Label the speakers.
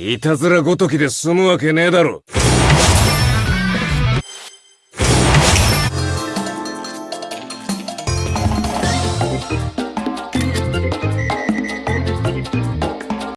Speaker 1: いたずらごときで済むわけねえだろ。